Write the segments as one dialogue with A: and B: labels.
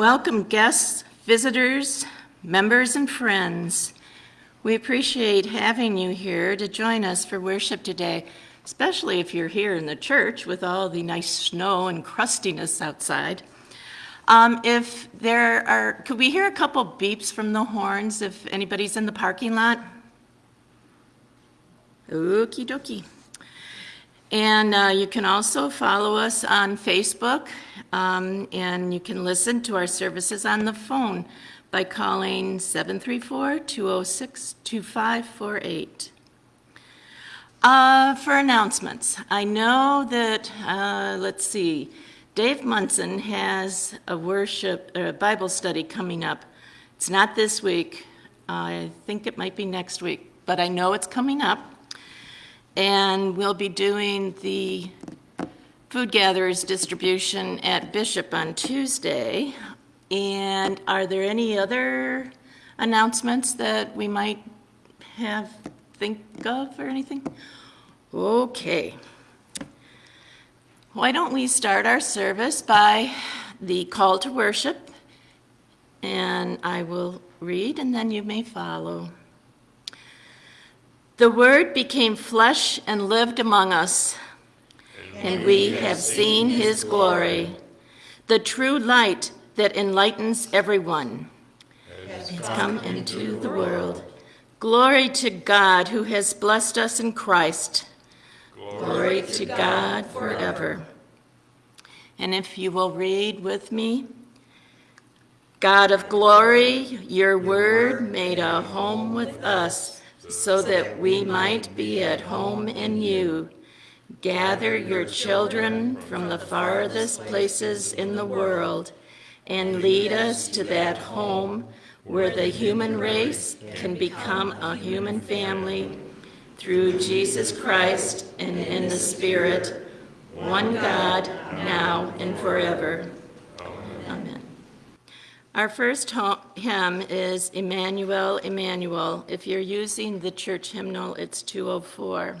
A: Welcome guests, visitors, members, and friends. We appreciate having you here to join us for worship today, especially if you're here in the church with all the nice snow and crustiness outside. Um, if there are, could we hear a couple beeps from the horns if anybody's in the parking lot? Okie dokie. And uh, you can also follow us on Facebook, um, and you can listen to our services on the phone by calling 734-206-2548. Uh, for announcements, I know that, uh, let's see, Dave Munson has a worship, or a Bible study coming up. It's not this week. I think it might be next week, but I know it's coming up. And we'll be doing the food gatherers distribution at Bishop on Tuesday. And are there any other announcements that we might have, think of or anything? Okay. Why don't we start our service by the call to worship, and I will read and then you may follow. The Word became flesh and lived among us, and we have seen his glory, the true light that enlightens everyone. Has come into the world. Glory to God who has blessed us in Christ Glory to God forever. And if you will read with me, God of glory, your word made a home with us so that we might be at home in you. Gather your children from the farthest places in the world and lead us to that home where the human race can become a human family through Jesus Christ and in the Spirit, one God, now and forever. Amen. Our first hymn is Emmanuel, Emmanuel. If you're using the church hymnal, it's 204.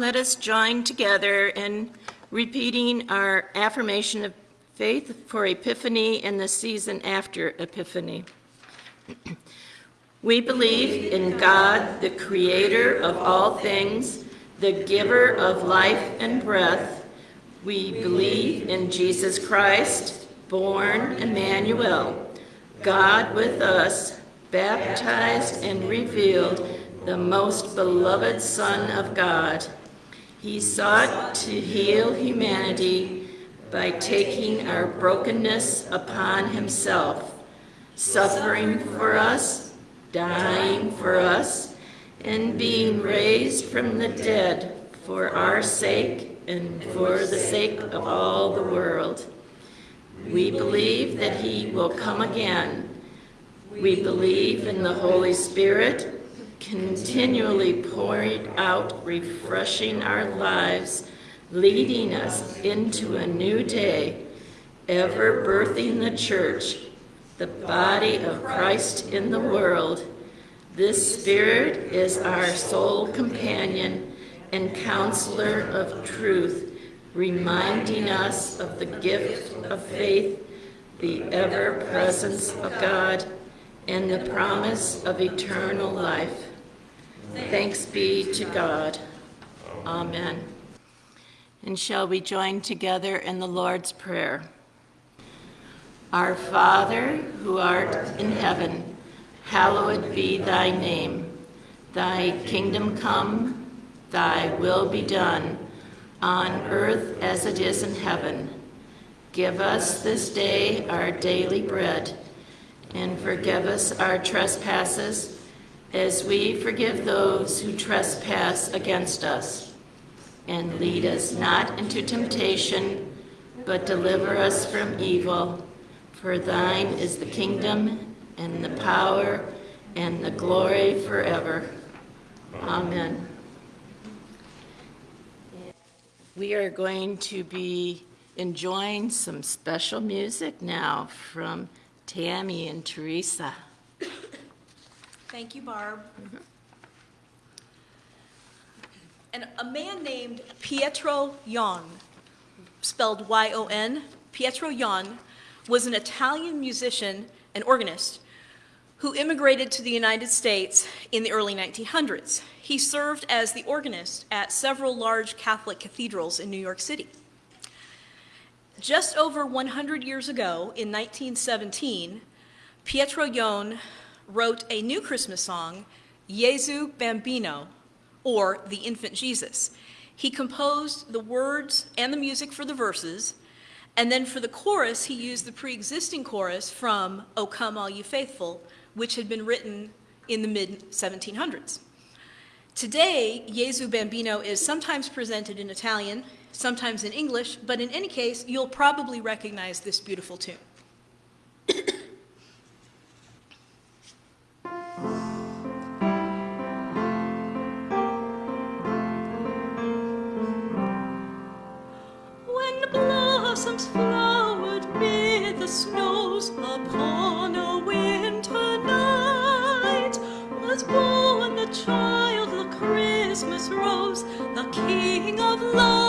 A: Let us join together in repeating our affirmation of faith for Epiphany and the season after Epiphany. we believe in God, the creator of all things, the giver of life and breath. We believe in Jesus Christ, born Emmanuel, God with us, baptized and revealed, the most beloved Son of God, he sought to heal humanity by taking our brokenness upon himself, suffering for us, dying for us, and being raised from the dead for our sake and for the sake of all the world. We believe that he will come again. We believe in the Holy Spirit, continually pouring out, refreshing our lives, leading us into a new day, ever birthing the church, the body of Christ in the world. This Spirit is our sole companion and counselor of truth, reminding us of the gift of faith, the ever presence of God, and the promise of eternal life. Thanks be to God. Amen. And shall we join together in the Lord's Prayer? Our Father, who art in heaven, hallowed be thy name. Thy kingdom come, thy will be done, on earth as it is in heaven. Give us this day our daily bread, and forgive us our trespasses, as we forgive those who trespass against us. And lead us not into temptation, but deliver us from evil. For thine is the kingdom, and the power, and the glory forever. Amen. We are going to be enjoying some special music now from Tammy and Teresa.
B: Thank you, Barb. And a man named Pietro Yon, spelled Y-O-N, Pietro Yon, was an Italian musician and organist who immigrated to the United States in the early 1900s. He served as the organist at several large Catholic cathedrals in New York City. Just over 100 years ago, in 1917, Pietro Yon wrote a new Christmas song, Jesu Bambino, or The Infant Jesus. He composed the words and the music for the verses, and then for the chorus, he used the pre-existing chorus from O Come All You Faithful, which had been written in the mid-1700s. Today, Jesu Bambino is sometimes presented in Italian, sometimes in English, but in any case, you'll probably recognize this beautiful tune. blossoms flowered mid the snows upon a winter night. Was born the child, the Christmas rose, the King of love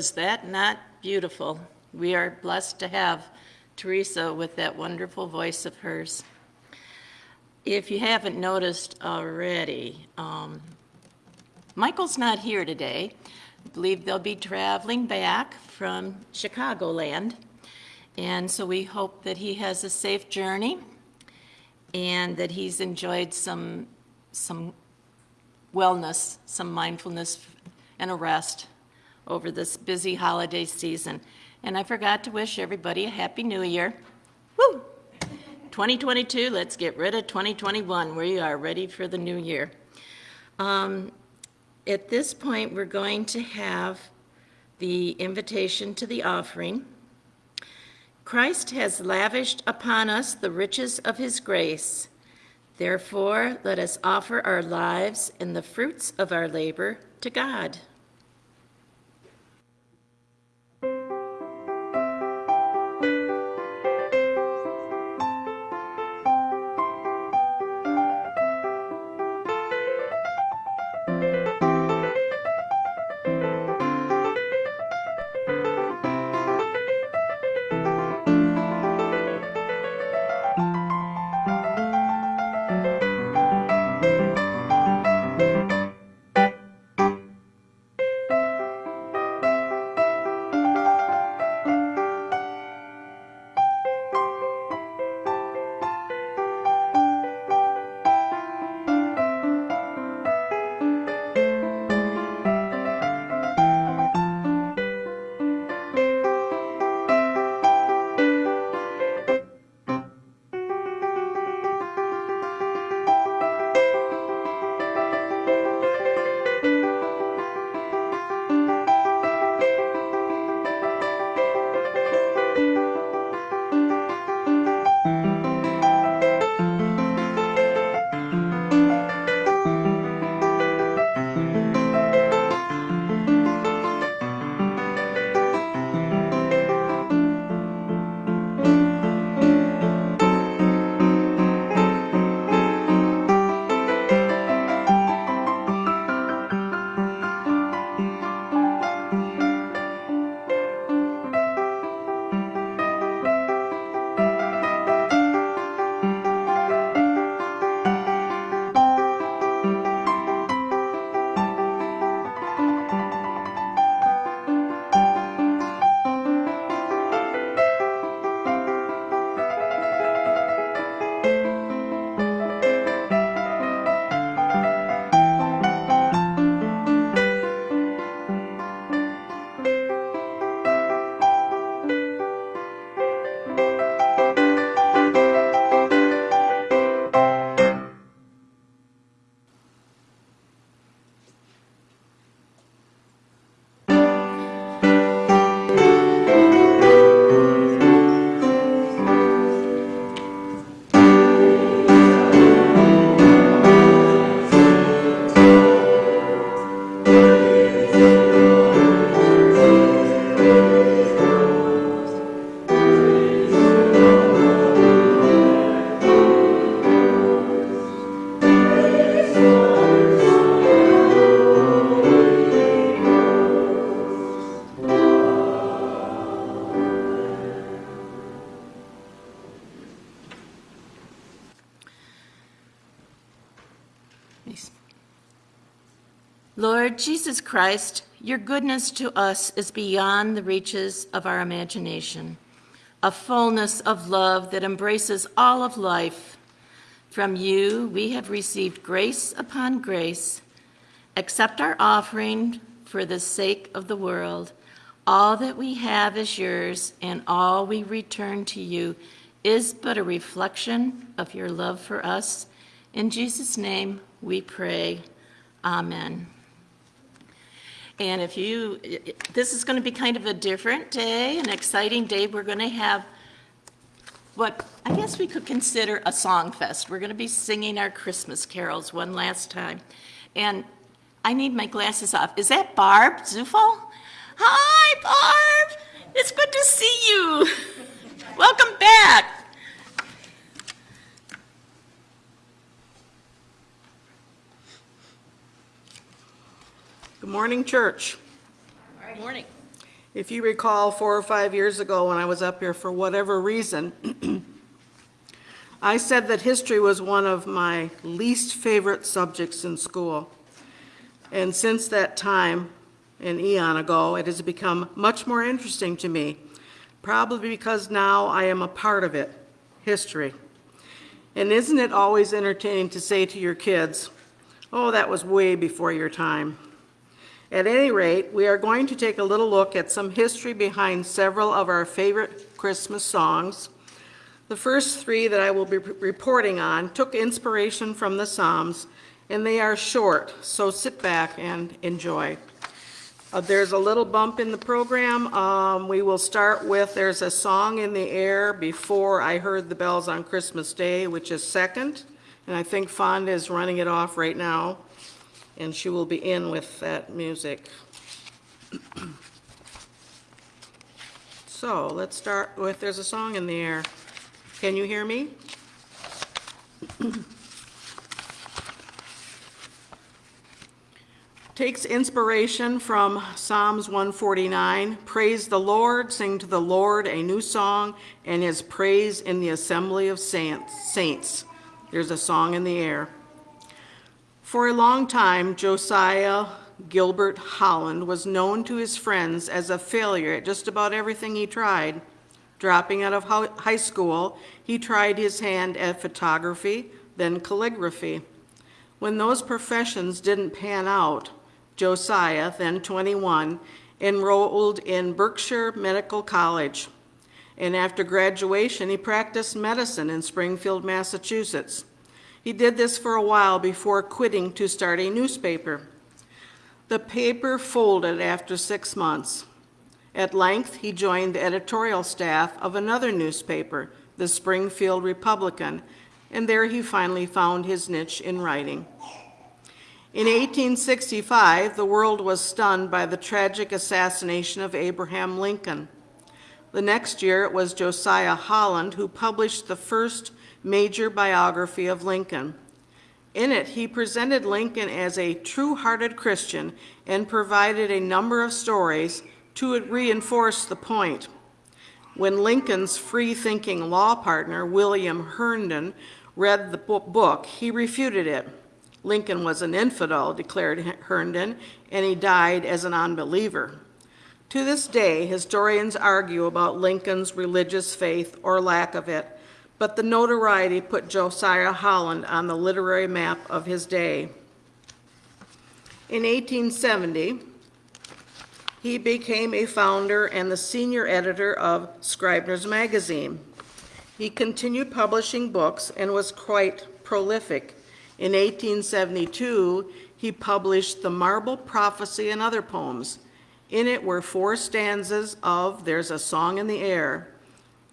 A: Was that not beautiful? We are blessed to have Teresa with that wonderful voice of hers. If you haven't noticed already, um, Michael's not here today. I believe they'll be traveling back from Chicagoland. And so we hope that he has a safe journey and that he's enjoyed some, some wellness, some mindfulness and a rest over this busy holiday season. And I forgot to wish everybody a Happy New Year. Woo! 2022, let's get rid of 2021. We are ready for the new year. Um, At this point, we're going to have the invitation to the offering. Christ has lavished upon us the riches of his grace. Therefore, let us offer our lives and the fruits of our labor to God. Christ, your goodness to us is beyond the reaches of our imagination, a fullness of love that embraces all of life. From you we have received grace upon grace. Accept our offering for the sake of the world. All that we have is yours, and all we return to you is but a reflection of your love for us. In Jesus' name we pray. Amen. And if you, this is going to be kind of a different day, an exciting day. We're going to have what I guess we could consider a song fest. We're going to be singing our Christmas carols one last time. And I need my glasses off. Is that Barb Zufel? Hi, Barb. It's good to see you. Welcome back.
C: Good morning, church.
B: Good morning.
C: If you recall, four or five years ago, when I was up here for whatever reason, I said that history was one of my least favorite subjects in school. And since that time, an eon ago, it has become much more interesting to me, probably because now I am a part of it, history. And isn't it always entertaining to say to your kids, oh, that was way before your time? At any rate, we are going to take a little look at some history behind several of our favorite Christmas songs. The first three that I will be reporting on took inspiration from the Psalms, and they are short, so sit back and enjoy. Uh, there's a little bump in the program. Um, we will start with There's a Song in the Air Before I Heard the Bells on Christmas Day, which is second, and I think Fonda is running it off right now and she will be in with that music. So let's start with There's a Song in the Air. Can you hear me? Takes inspiration from Psalms 149. Praise the Lord, sing to the Lord a new song, and his praise in the assembly of saints. There's a song in the air. For a long time, Josiah Gilbert Holland was known to his friends as a failure at just about everything he tried. Dropping out of high school, he tried his hand at photography, then calligraphy. When those professions didn't pan out, Josiah, then 21, enrolled in Berkshire Medical College. And after graduation, he practiced medicine in Springfield, Massachusetts. He did this for a while before quitting to start a newspaper. The paper folded after six months. At length, he joined the editorial staff of another newspaper, the Springfield Republican, and there he finally found his niche in writing. In 1865, the world was stunned by the tragic assassination of Abraham Lincoln. The next year, it was Josiah Holland who published the first major biography of Lincoln. In it, he presented Lincoln as a true-hearted Christian and provided a number of stories to reinforce the point. When Lincoln's free-thinking law partner, William Herndon, read the book, he refuted it. Lincoln was an infidel, declared Herndon, and he died as an unbeliever. To this day, historians argue about Lincoln's religious faith or lack of it, but the notoriety put Josiah Holland on the literary map of his day. In 1870, he became a founder and the senior editor of Scribner's Magazine. He continued publishing books and was quite prolific. In 1872, he published The Marble Prophecy and Other Poems. In it were four stanzas of There's a Song in the Air.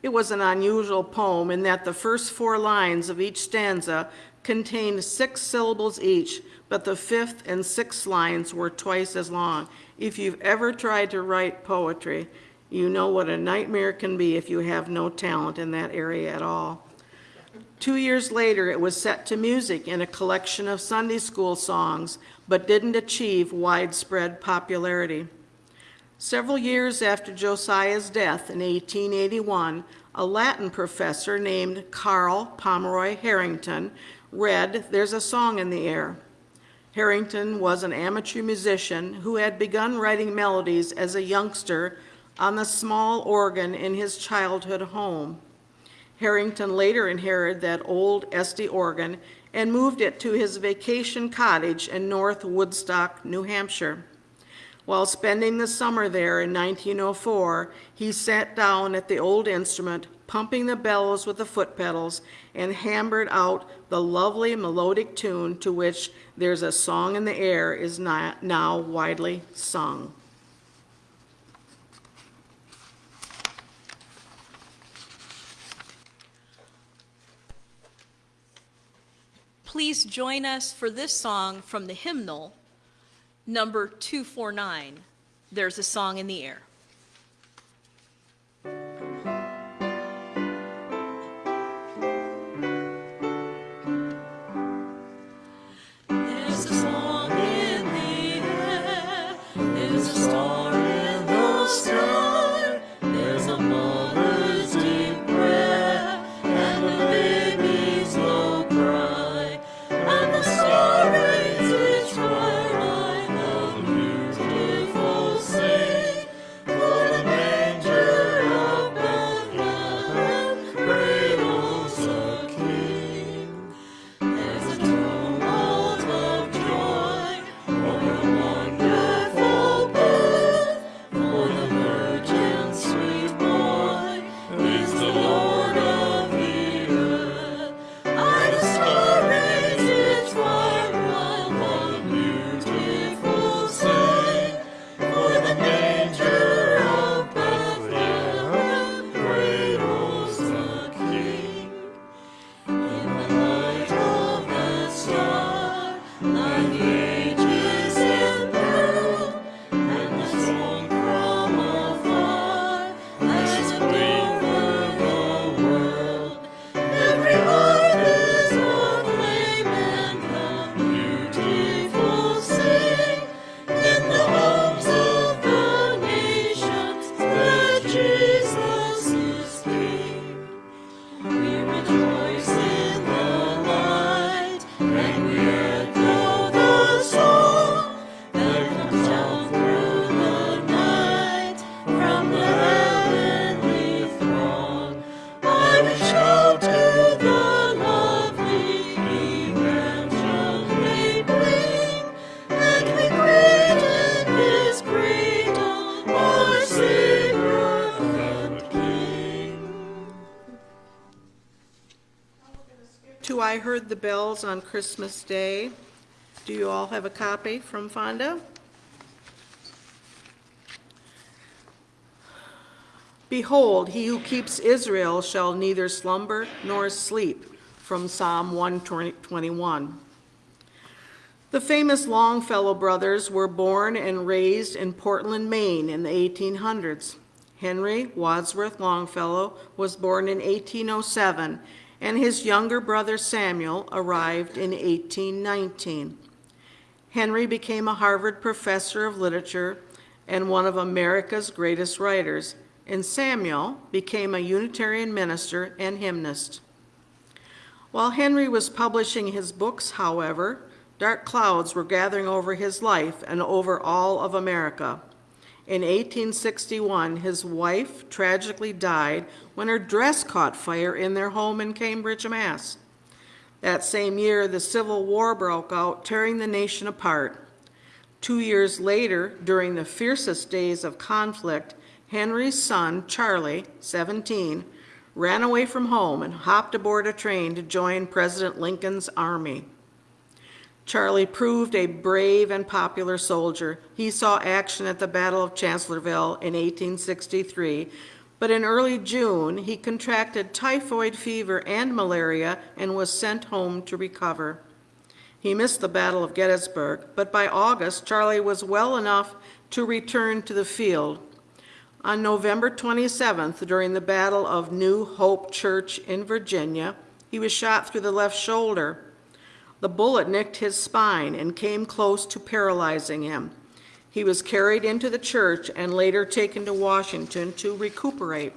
C: It was an unusual poem in that the first four lines of each stanza contained six syllables each, but the fifth and sixth lines were twice as long. If you've ever tried to write poetry, you know what a nightmare can be if you have no talent in that area at all. Two years later, it was set to music in a collection of Sunday school songs, but didn't achieve widespread popularity. Several years after Josiah's death in 1881, a Latin professor named Carl Pomeroy Harrington read There's a Song in the Air. Harrington was an amateur musician who had begun writing melodies as a youngster on the small organ in his childhood home. Harrington later inherited that old Estey organ and moved it to his vacation cottage in North Woodstock, New Hampshire. While spending the summer there in 1904, he sat down at the old instrument, pumping the bellows with the foot pedals, and hammered out the lovely melodic tune to which There's a Song in the Air is now widely sung.
B: Please join us for this song from the hymnal, number 249, There's a Song in the Air. The
C: Bells on Christmas Day. Do you all have a copy from Fonda? Behold, he who keeps Israel shall neither slumber nor sleep, from Psalm 121. The famous Longfellow brothers were born and raised in Portland, Maine in the 1800s. Henry Wadsworth Longfellow was born in 1807, and his younger brother Samuel arrived in 1819. Henry became a Harvard professor of literature and one of America's greatest writers, and Samuel became a Unitarian minister and hymnist. While Henry was publishing his books, however, dark clouds were gathering over his life and over all of America. In 1861, his wife tragically died when her dress caught fire in their home in Cambridge, Mass. That same year, the Civil War broke out, tearing the nation apart. Two years later, during the fiercest days of conflict, Henry's son, Charlie, 17, ran away from home and hopped aboard a train to join President Lincoln's army. Charlie proved a brave and popular soldier. He saw action at the Battle of Chancellorsville in 1863, but in early June, he contracted typhoid fever and malaria and was sent home to recover. He missed the Battle of Gettysburg, but by August, Charlie was well enough to return to the field. On November 27th, during the Battle of New Hope Church in Virginia, he was shot through the left shoulder. The bullet nicked his spine and came close to paralyzing him. He was carried into the church and later taken to Washington to recuperate.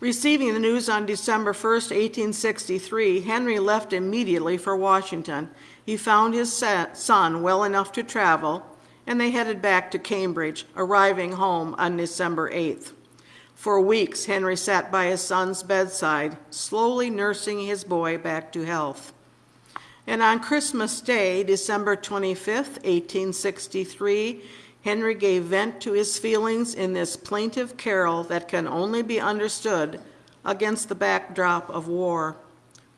C: Receiving the news on December 1st, 1863, Henry left immediately for Washington. He found his son well enough to travel, and they headed back to Cambridge, arriving home on December 8th. For weeks, Henry sat by his son's bedside, slowly nursing his boy back to health. And on Christmas Day, December 25th, 1863, Henry gave vent to his feelings in this plaintive carol that can only be understood against the backdrop of war.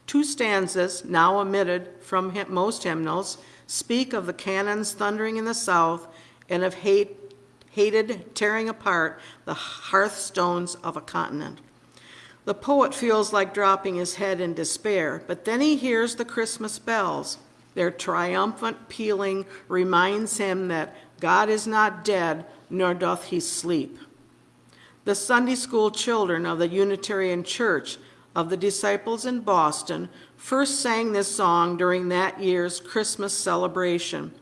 C: Two stanzas, now omitted from most hymnals, speak of the cannons thundering in the south and of hate, hated tearing apart the hearthstones of a continent. The poet feels like dropping his head in despair, but then he hears the Christmas bells. Their triumphant pealing reminds him that God is not dead, nor doth he sleep. The Sunday school children of the Unitarian Church of the Disciples in Boston first sang this song during that year's Christmas celebration.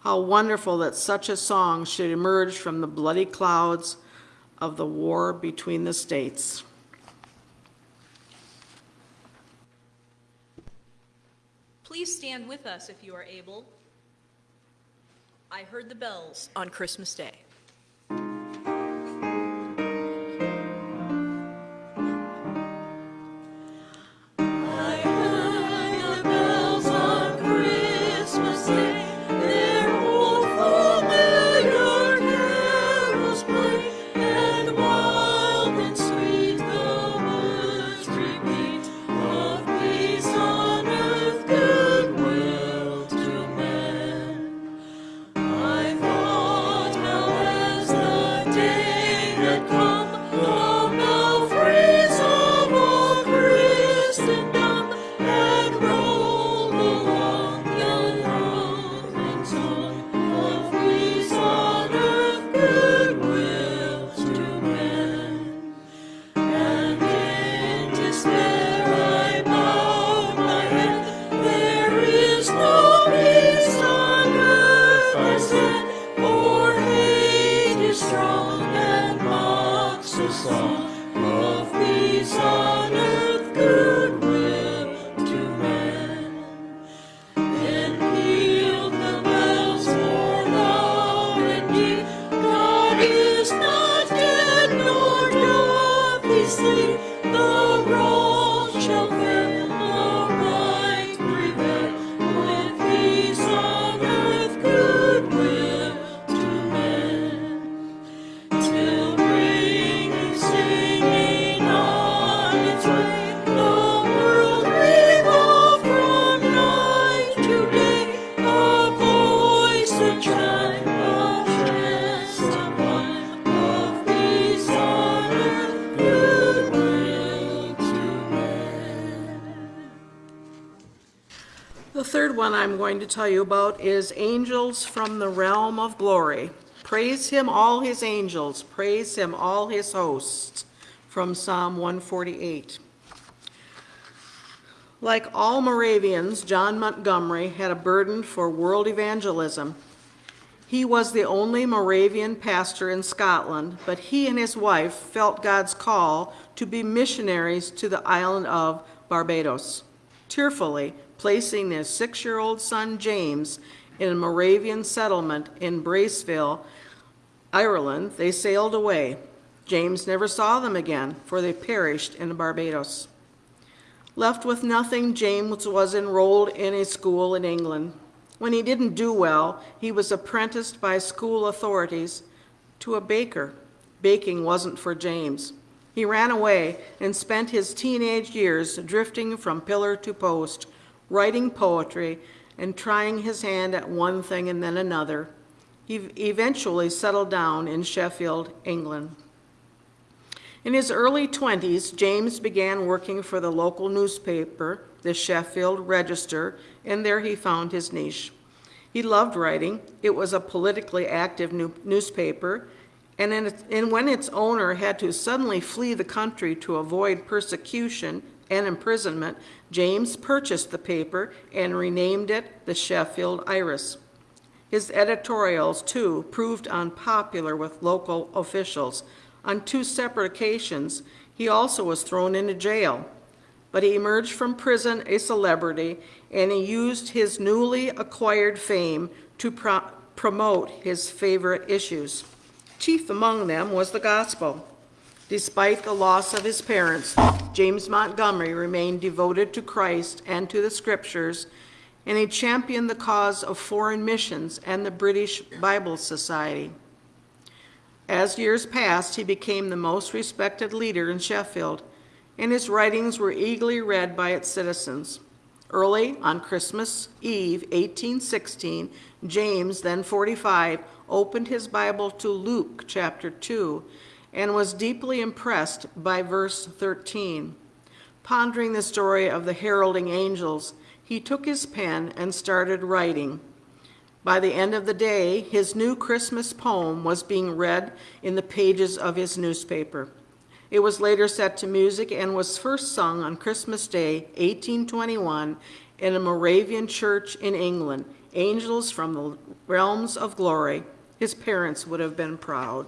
C: How wonderful that such a song should emerge from the bloody clouds of the war between the states.
B: Please stand with us if you are able. I heard the bells on Christmas Day.
C: Tell you about is Angels from the Realm of Glory. Praise him, all his angels, praise him, all his hosts, from Psalm 148. Like all Moravians, John Montgomery had a burden for world evangelism. He was the only Moravian pastor in Scotland, but he and his wife felt God's call to be missionaries to the island of Barbados. Tearfully placing their six-year-old son James in a Moravian settlement in Gracehill, Ireland, they sailed away. James never saw them again, for they perished in Barbados. Left with nothing, James was enrolled in a school in England. When he didn't do well, he was apprenticed by school authorities to a baker. Baking wasn't for James. He ran away and spent his teenage years drifting from pillar to post, writing poetry and trying his hand at one thing and then another. He eventually settled down in Sheffield, England. In his early 20s, James began working for the local newspaper, the Sheffield Register, and there he found his niche. He loved writing. It was a politically active new- newspaper, and, and when its owner had to suddenly flee the country to avoid persecution and imprisonment, James purchased the paper and renamed it the Sheffield Iris. His editorials, too, proved unpopular with local officials. On two separate occasions, he also was thrown into jail. But he emerged from prison a celebrity, and he used his newly acquired fame to pro- promote his favorite issues. Chief among them was the gospel.
B: Despite the loss of his parents, James Montgomery remained devoted to Christ and to the Scriptures, and he championed the cause of foreign missions and the British Bible Society. As years passed, he became the most respected leader in Sheffield, and his writings were eagerly read by its citizens. Early on Christmas Eve, 1816, James, then 45, opened his Bible to Luke chapter 2 and was deeply impressed by verse 13. Pondering the story of the heralding angels, he took his pen and started writing. By the end of the day, his new Christmas poem was being read in the pages of his newspaper. It was later set to music and was first sung on Christmas Day, 1821, in a Moravian church in England, Angels from the Realms of Glory. His parents would have been proud.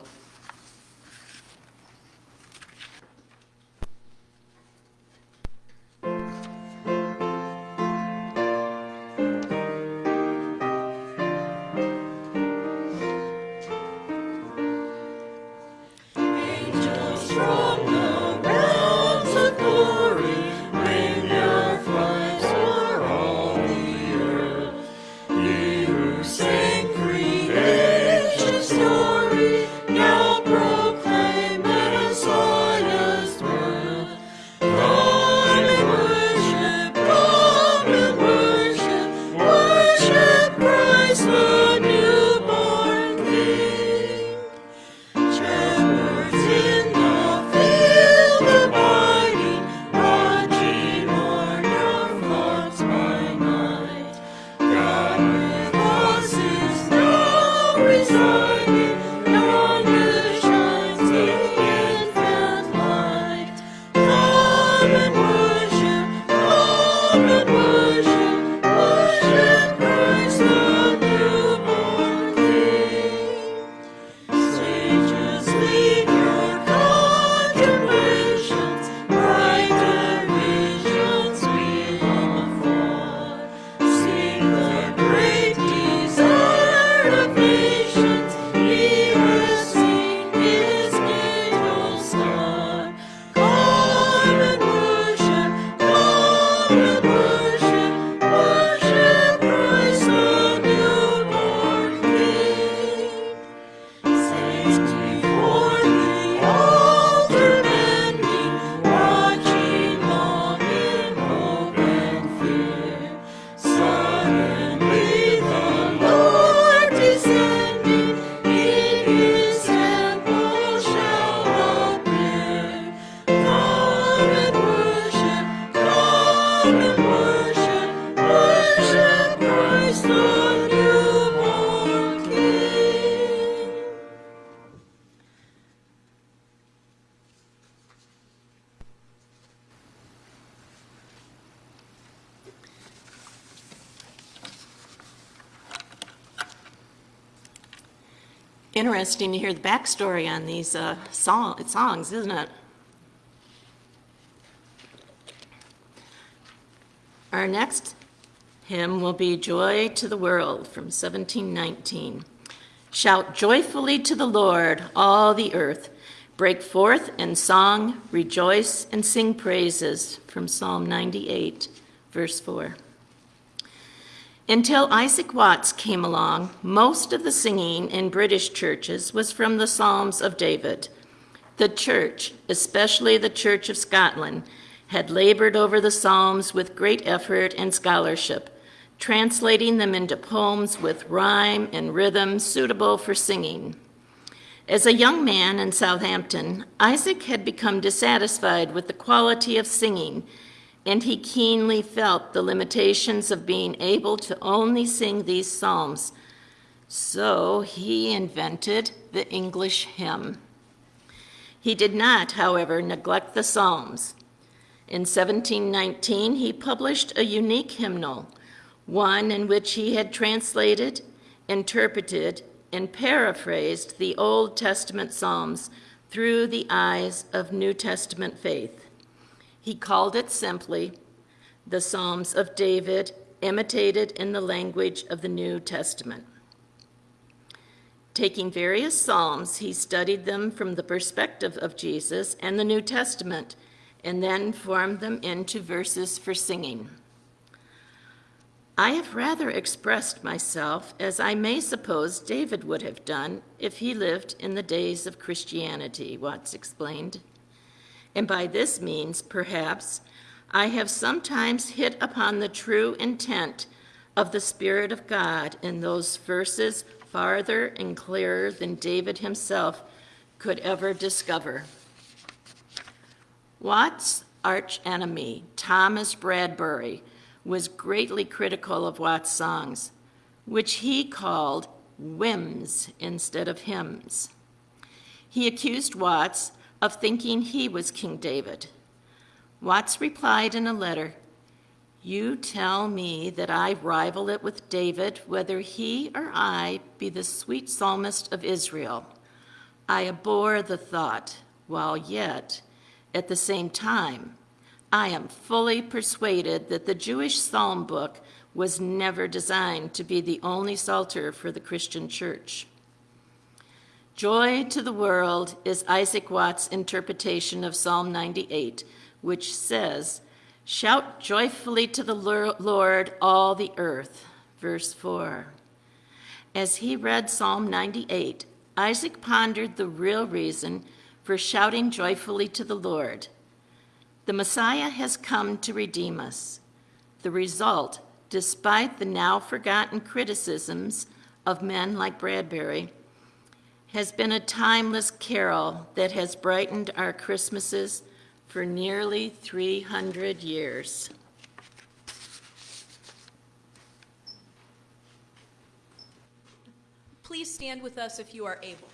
A: Interesting to hear the backstory on these uh, song, songs, isn't it? Our next hymn will be Joy to the World from 1719. Shout joyfully to the Lord, all the earth. Break forth in song, rejoice, and sing praises from Psalm 98, verse 4. Until Isaac Watts came along, most of the singing in British churches was from the Psalms of David. The church, especially the Church of Scotland, had labored over the Psalms with great effort and scholarship, translating them into poems with rhyme and rhythm suitable for singing. As a young man in Southampton, Isaac had become dissatisfied with the quality of singing and he keenly felt the limitations of being able to only sing these psalms. So he invented the English hymn. He did not, however, neglect the psalms. In 1719, he published a unique hymnal, one in which he had translated, interpreted, and paraphrased the Old Testament psalms through the eyes of New Testament faith. He called it simply the Psalms of David, imitated in the language of the New Testament. Taking various psalms, he studied them from the perspective of Jesus and the New Testament, and then formed them into verses for singing. I have rather expressed myself as I may suppose David would have done if he lived in the days of Christianity, Watts explained. And by this means, perhaps, I have sometimes hit upon the true intent of the Spirit of God in those verses farther and clearer than David himself could ever discover. Watts' archenemy, Thomas Bradbury, was greatly critical of Watts' songs, which he called whims instead of hymns. He accused Watts of thinking he was King David. Watts replied in a letter, You tell me that I rival it with David, whether he or I be the sweet psalmist of Israel. I abhor the thought, while yet, at the same time, I am fully persuaded that the Jewish psalm book was never designed to be the only psalter for the Christian church. Joy to the world is Isaac Watts' interpretation of Psalm 98, which says, Shout joyfully to the Lord, all the earth. Verse 4. As he read Psalm 98, Isaac pondered the real reason for shouting joyfully to the Lord. The Messiah has come to redeem us. The result, despite the now forgotten criticisms of men like Bradbury, has been a timeless carol that has brightened our Christmases for nearly 300 years.
B: Please stand with us if you are able.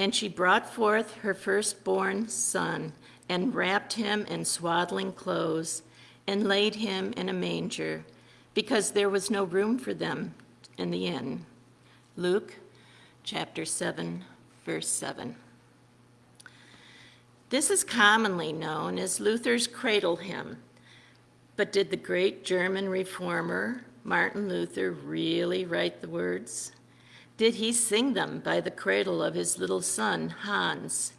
D: And
A: she brought forth her firstborn son, and wrapped him in swaddling clothes, and laid him in a manger, because there was no room for them in the inn. Luke chapter 7, verse 7. This is commonly known as Luther's cradle hymn. But did the great German reformer Martin Luther really write the words? Did he sing them by the cradle of his little son, Hans?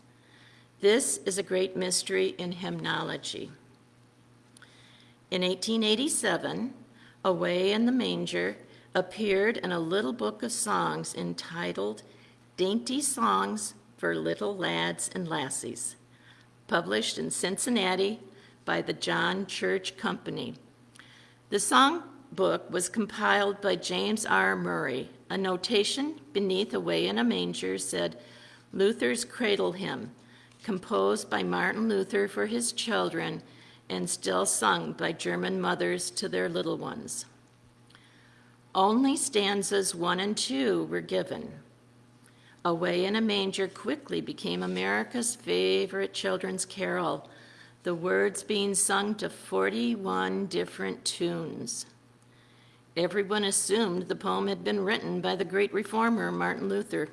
A: This is a great mystery in hymnology. In 1887, away in the manger, appeared in a little book of songs entitled Dainty Songs for Little Lads and Lassies, published in Cincinnati by the John Church Company. The song book was compiled by James R. Murray. A notation beneath Away in a Manger said, Luther's Cradle Hymn, composed by Martin Luther for his children and still sung by German mothers to their little ones. Only stanzas one and two were given. Away in a Manger quickly became America's favorite children's carol, the words being sung to 41 different tunes. Everyone assumed the poem had been written by the great reformer Martin Luther.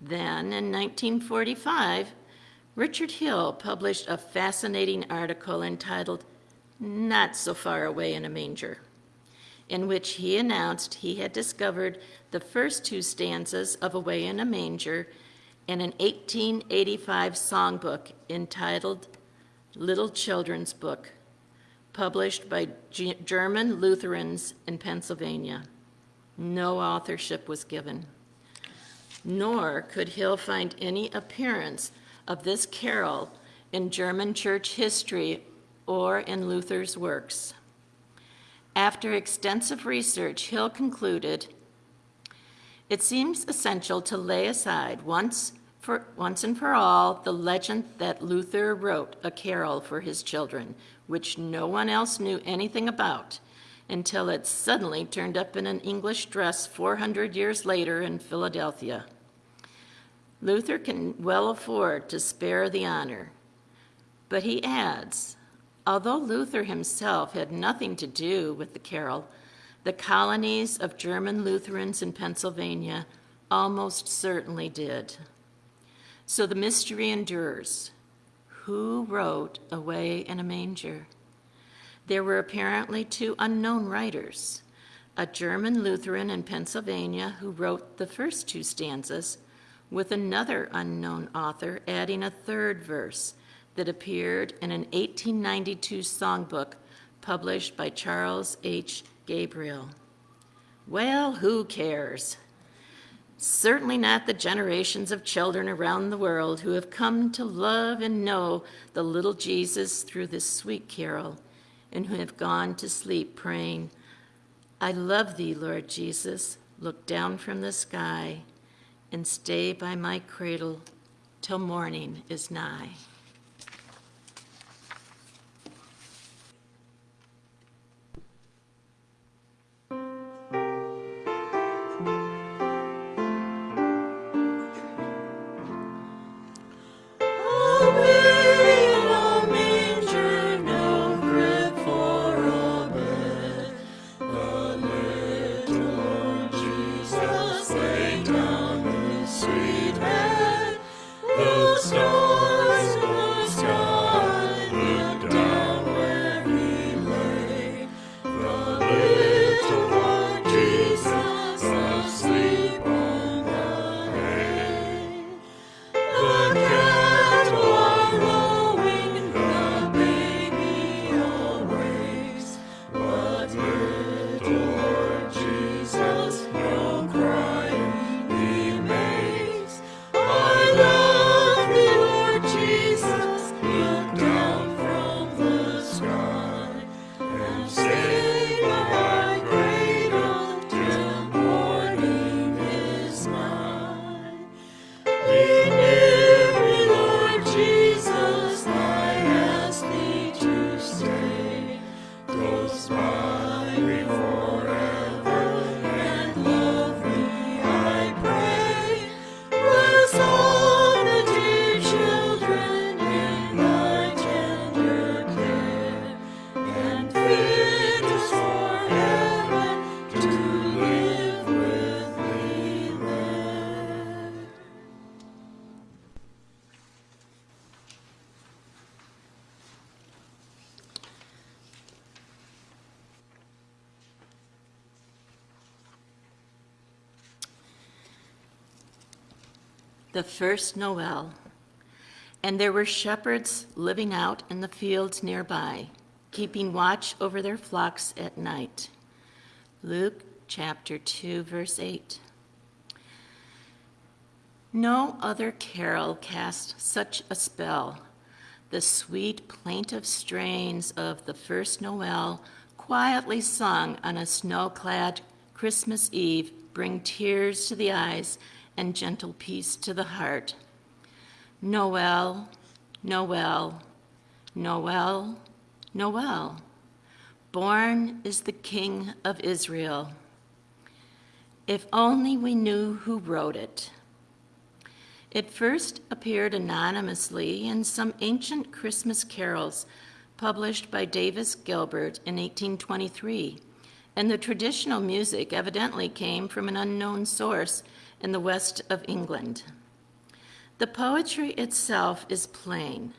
A: Then, in 1945, Richard Hill published a fascinating article entitled Not So Far Away in a Manger, in which he announced he had discovered the first two stanzas of Away in a Manger in an 1885 songbook entitled Little Children's Book, published by G- German Lutherans in Pennsylvania. No authorship was given nor could Hill find any appearance of this carol in German church history or in Luther's works. After extensive research, Hill concluded, it seems essential to lay aside once, for, once and for all the legend that Luther wrote a carol for his children, which no one else knew anything about, until it suddenly turned up in an English dress 400 years later in Philadelphia. Luther can well afford to spare the honor. But he adds, although Luther himself had nothing to do with the carol, the colonies of German Lutherans in Pennsylvania almost certainly did. So the mystery endures. Who wrote Away in a Manger? There were apparently two unknown writers a German Lutheran in Pennsylvania who wrote the first two stanzas, with another unknown author adding a third verse that appeared in an 1892 songbook published by Charles H. Gabriel. Well, who cares? Certainly not the generations of children around the world who have come to love and know the little Jesus through this sweet carol and who have gone to sleep praying, I love thee, Lord Jesus, look down from the sky and stay by my cradle till morning is nigh.
D: The
A: first Noel. And there were shepherds living out in the fields nearby, keeping watch over their flocks at night. Luke chapter 2, verse 8. No other carol cast such a spell. The sweet plaintive strains of the first Noel, quietly sung on a snow-clad Christmas Eve, bring tears to the eyes and gentle peace to the heart. Noel, Noel, Noel, Noel. Born is the King of Israel. If only we knew who wrote it. It first appeared anonymously in some ancient Christmas carols published by Davies Gilbert in 1823, and the traditional music evidently came from an unknown source in the west of England. The poetry itself is plain.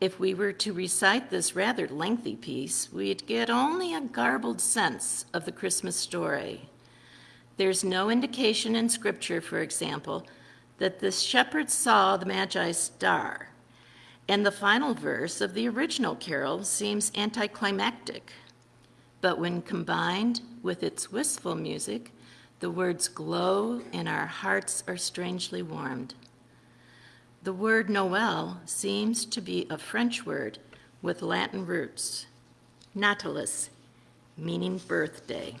A: If we were to recite this rather lengthy piece, we'd get only a garbled sense of the Christmas story. There's no indication in Scripture, for example, that the shepherds saw the Magi's star, and the final verse of the original carol seems anticlimactic. But when combined with its wistful music, the words glow and our hearts are strangely warmed. The word Noel seems to be a French word with Latin roots, Natalis, meaning birthday.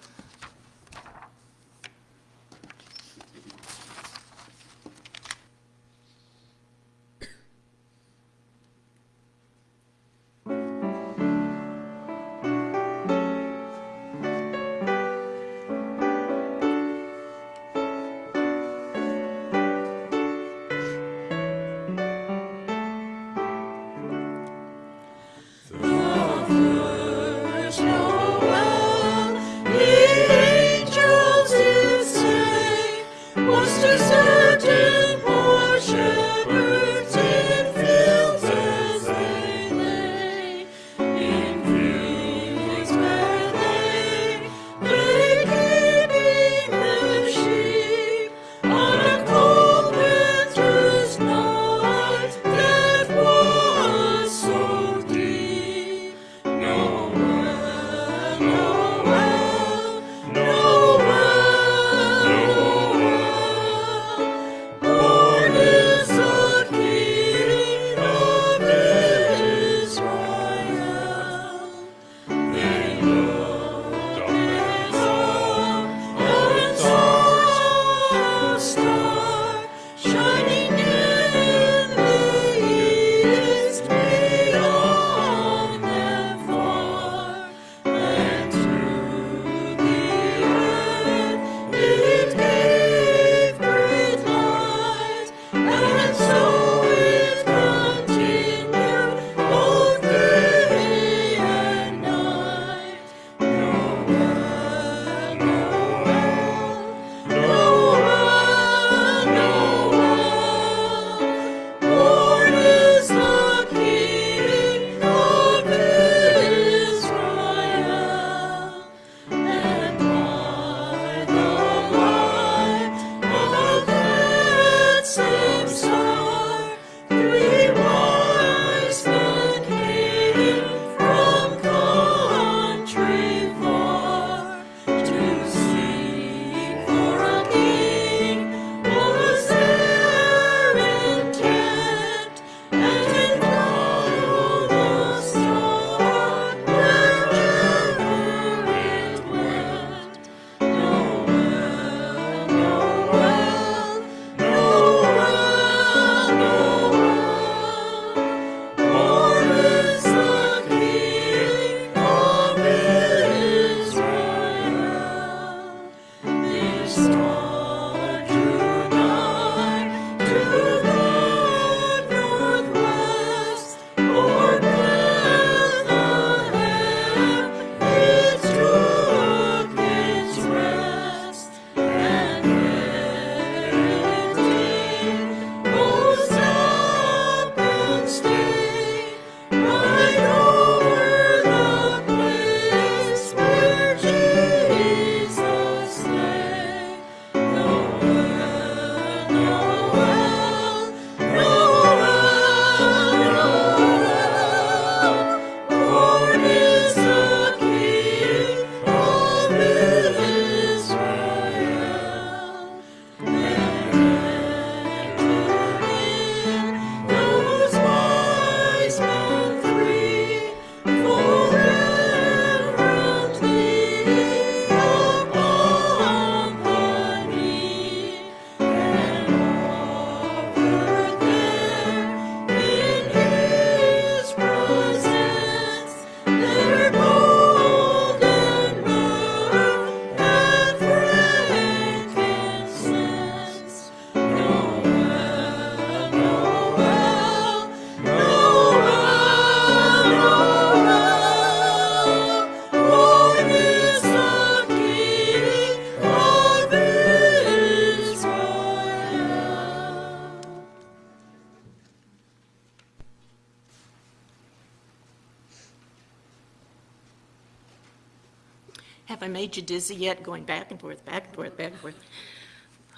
A: Made you dizzy yet, going back and forth, back and forth, back and forth?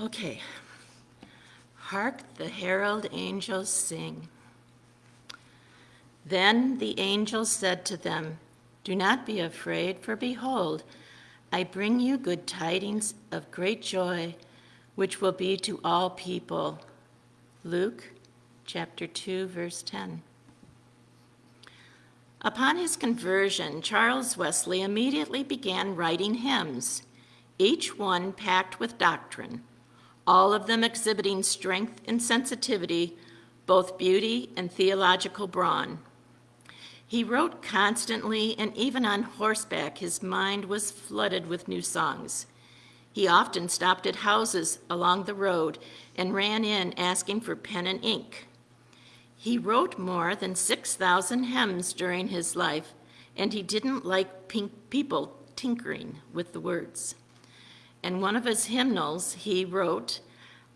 A: Okay. Hark the herald angels sing. Then the angels said to them, Do not be afraid, for behold, I bring you good tidings of great joy, which will be to all people. Luke chapter 2, verse 10. Upon his conversion, Charles Wesley immediately began writing hymns, each one packed with doctrine, all of them exhibiting strength and sensitivity, both beauty and theological brawn. He wrote constantly, and even on horseback, his mind was flooded with new songs. He often stopped at houses along the road and ran in asking for pen and ink. He wrote more than 6,000 hymns during his life, and he didn't like pink people tinkering with the words. In one of his hymnals, he wrote,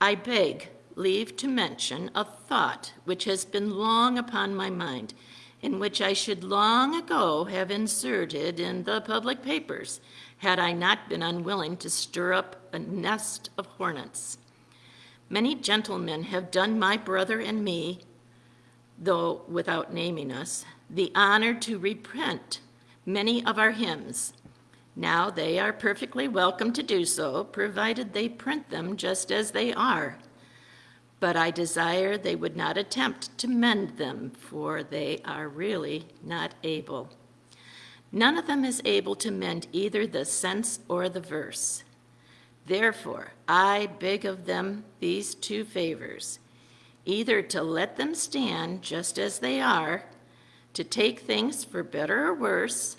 A: I beg leave to mention a thought which has been long upon my mind, in which I should long ago have inserted in the public papers, had I not been unwilling to stir up a nest of hornets. Many gentlemen have done my brother and me, though without naming us, the honor to reprint many of our hymns. Now they are perfectly welcome to do so, provided they print them just as they are but I desire they would not attempt to mend them, for they are really not able. None of them is able to mend either the sense or the verse. Therefore, I beg of them these two favors either to let them stand just as they are, to take things for better or worse,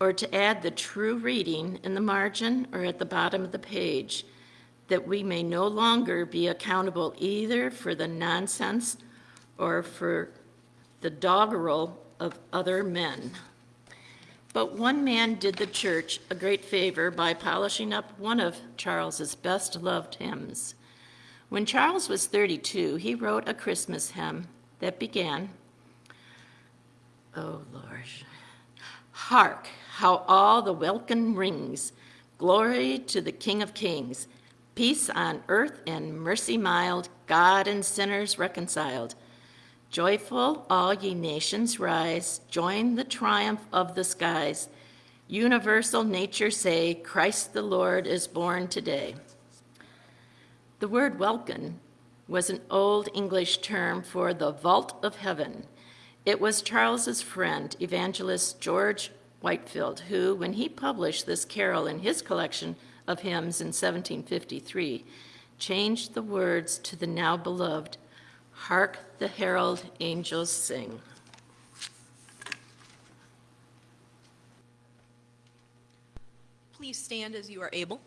A: or to add the true reading in the margin or at the bottom of the page that we may no longer be accountable either for the nonsense or for the doggerel of other men. But one man did the church a great favor by polishing up one of Charles's best loved hymns. When Charles was 32, he wrote a Christmas hymn that began, Oh Lord, hark how all the welkin rings, glory to the King of Kings. Peace on earth and mercy mild, God and sinners reconciled. Joyful, all ye nations rise, join the triumph of the skies. Universal nature say, Christ the Lord is born today. The word welkin was an old English term for the vault of heaven. It was Charles's friend, evangelist George Whitefield, who, when he published this carol in his collection of hymns in 1753, changed the words to the now beloved, Hark the herald angels sing.
B: Please stand as you are able.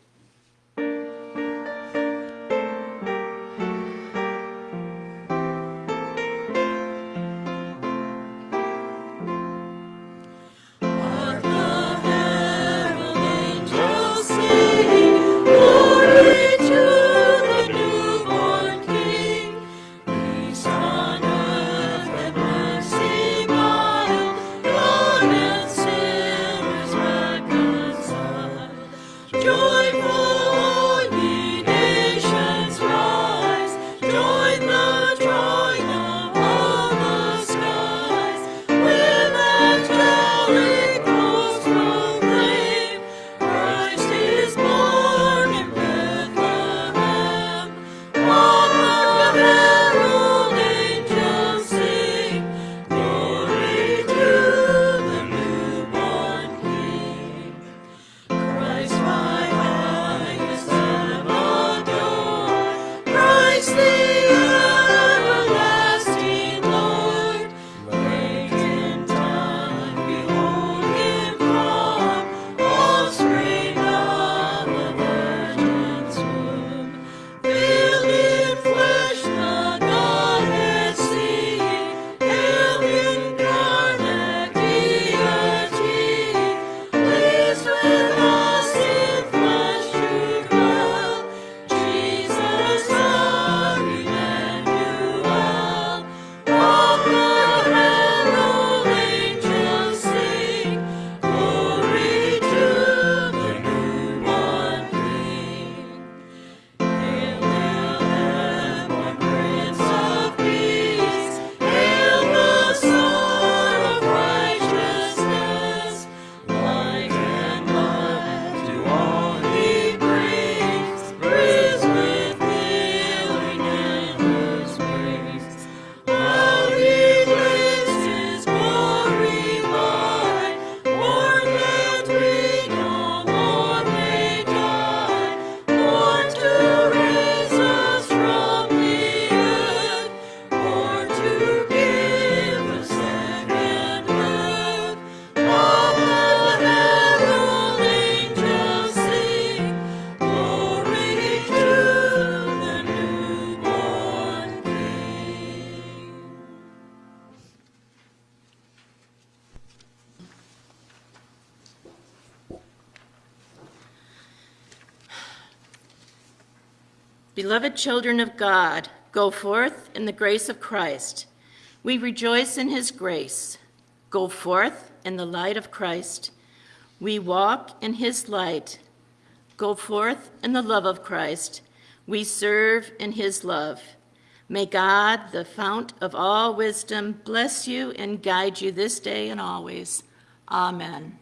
A: Beloved children of God, go forth in the grace of Christ. We rejoice in his grace. Go forth in the light of Christ. We walk in his light. Go forth in the love of Christ. We serve in his love. May God, the fount of all wisdom, bless you and guide you this day and always. Amen.